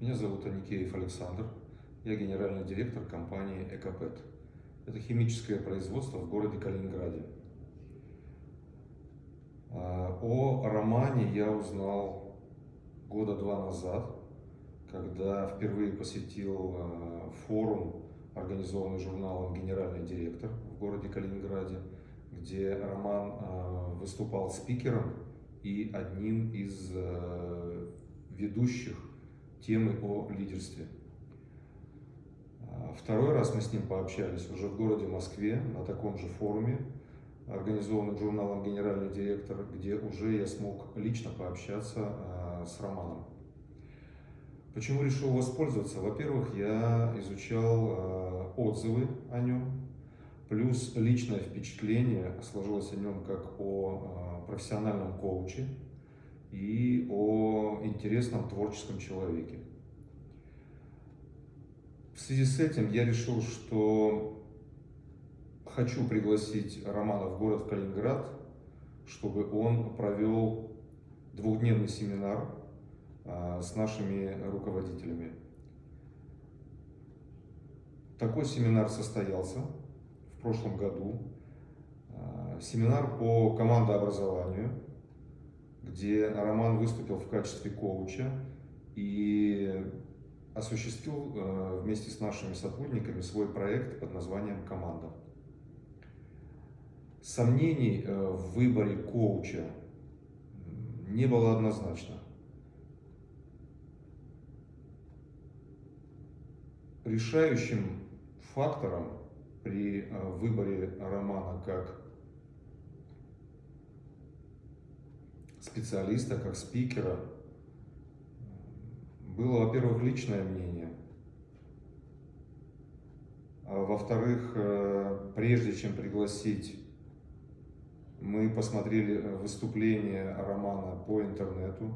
Меня зовут Аникеев Александр. Я генеральный директор компании «Экопет». Это химическое производство в городе Калининграде. А, о романе я узнал года два назад, когда впервые посетил а, форум, организованный журналом «Генеральный директор» в городе Калининграде, где Роман а, выступал спикером и одним из ведущих темы о лидерстве. А, второй раз мы с ним пообщались уже в городе Москве на таком же форуме, организованном журналом «Генеральный директор», где уже я смог лично пообщаться а, с Романом. Почему решил воспользоваться? Во-первых, я изучал а, отзывы о нем, плюс личное впечатление сложилось о нем как о профессиональном коуче, и о интересном творческом человеке. В связи с этим я решил, что хочу пригласить Романа в город Калининград, чтобы он провел двухдневный семинар а, с нашими руководителями. Такой семинар состоялся в прошлом году. А, семинар по командообразованию – где Роман выступил в качестве коуча и осуществил э, вместе с нашими сотрудниками свой проект под названием «Команда». Сомнений э, в выборе коуча не было однозначно. Решающим фактором при э, выборе Романа как специалиста, как спикера, было, во-первых, личное мнение, а во-вторых, э, прежде чем пригласить, мы посмотрели выступление Романа по интернету,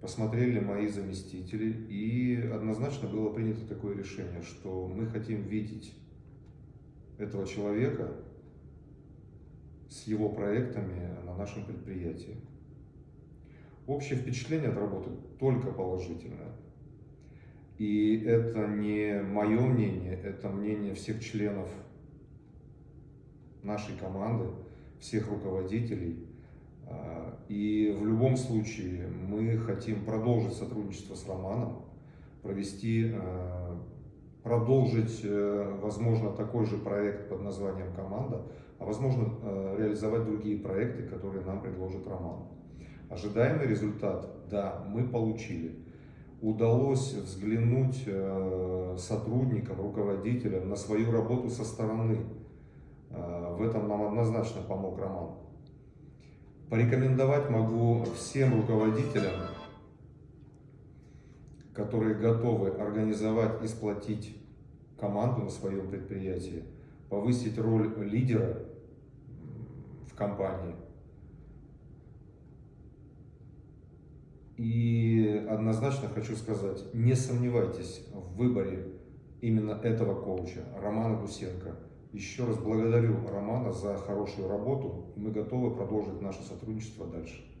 посмотрели мои заместители, и однозначно было принято такое решение, что мы хотим видеть этого человека с его проектами на нашем предприятии. Общее впечатление от работы только положительное. И это не мое мнение, это мнение всех членов нашей команды, всех руководителей. А, и в любом случае мы хотим продолжить сотрудничество с Романом, провести, а, продолжить, э, возможно, такой же проект под названием «Команда», а возможно, э, реализовать другие проекты, которые нам предложит Роман. Ожидаемый результат, да, мы получили. Удалось взглянуть э, сотрудникам, руководителям на свою работу со стороны. Э, в этом нам однозначно помог Роман. Порекомендовать могу всем руководителям, которые готовы организовать и сплотить команду на своем предприятии, повысить роль лидера в компании – И однозначно хочу сказать, не сомневайтесь в выборе именно этого коуча, Романа Гусенко. Еще раз благодарю Романа за хорошую работу, мы готовы продолжить наше сотрудничество дальше.